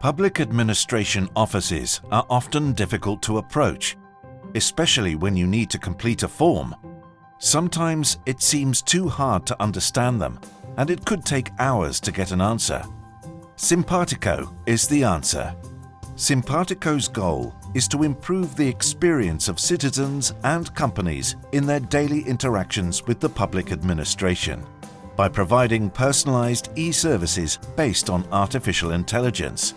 Public administration offices are often difficult to approach, especially when you need to complete a form. Sometimes it seems too hard to understand them and it could take hours to get an answer. Simpatico is the answer. Simpatico's goal is to improve the experience of citizens and companies in their daily interactions with the public administration by providing personalized e-services based on artificial intelligence.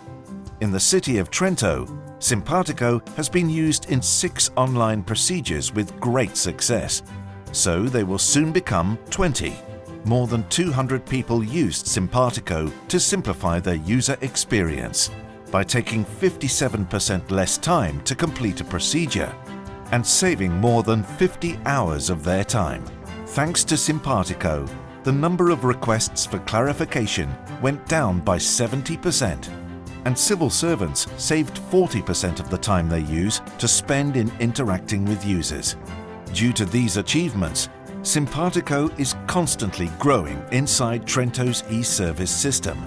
In the city of Trento, Simpatico has been used in six online procedures with great success, so they will soon become 20. More than 200 people used Simpatico to simplify their user experience by taking 57% less time to complete a procedure and saving more than 50 hours of their time. Thanks to Simpatico, the number of requests for clarification went down by 70% and civil servants saved 40% of the time they use to spend in interacting with users. Due to these achievements, Simpatico is constantly growing inside Trento's e-service system.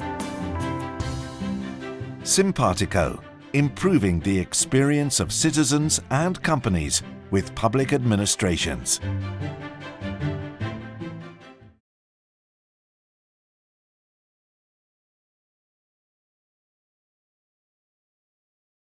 Simpatico, improving the experience of citizens and companies with public administrations.